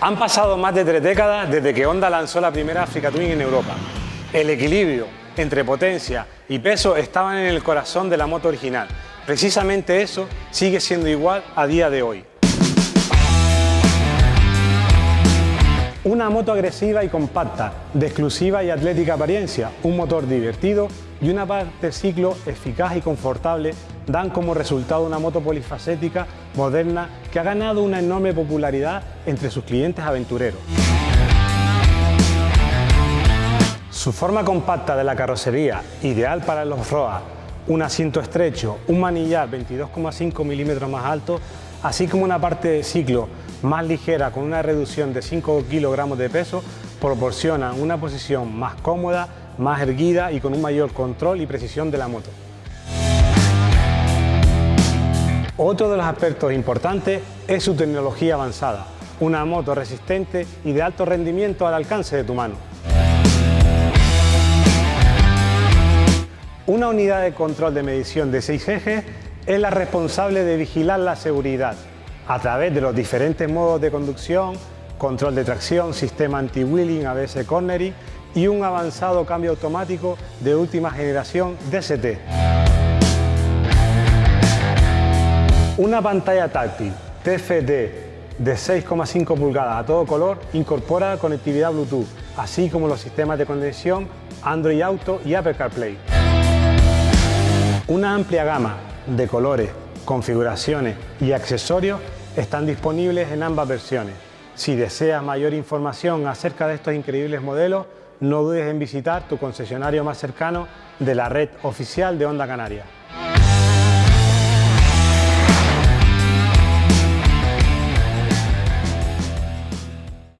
Han pasado más de tres décadas desde que Honda lanzó la primera Africa Twin en Europa. El equilibrio entre potencia y peso estaban en el corazón de la moto original. Precisamente eso sigue siendo igual a día de hoy. Una moto agresiva y compacta, de exclusiva y atlética apariencia, un motor divertido y una parte ciclo eficaz y confortable dan como resultado una moto polifacética, moderna, que ha ganado una enorme popularidad entre sus clientes aventureros. Su forma compacta de la carrocería, ideal para los ROA, un asiento estrecho, un manillar 22,5 milímetros más alto, así como una parte de ciclo más ligera con una reducción de 5 kilogramos de peso, proporcionan una posición más cómoda, más erguida y con un mayor control y precisión de la moto. Otro de los aspectos importantes es su tecnología avanzada, una moto resistente y de alto rendimiento al alcance de tu mano. Una unidad de control de medición de 6 ejes es la responsable de vigilar la seguridad a través de los diferentes modos de conducción, control de tracción, sistema anti-wheeling, ABS cornering y un avanzado cambio automático de última generación DST. Una pantalla táctil TFT de 6,5 pulgadas a todo color incorpora conectividad Bluetooth, así como los sistemas de conexión Android Auto y Apple CarPlay. Una amplia gama de colores, configuraciones y accesorios están disponibles en ambas versiones. Si deseas mayor información acerca de estos increíbles modelos, no dudes en visitar tu concesionario más cercano de la red oficial de Honda Canaria.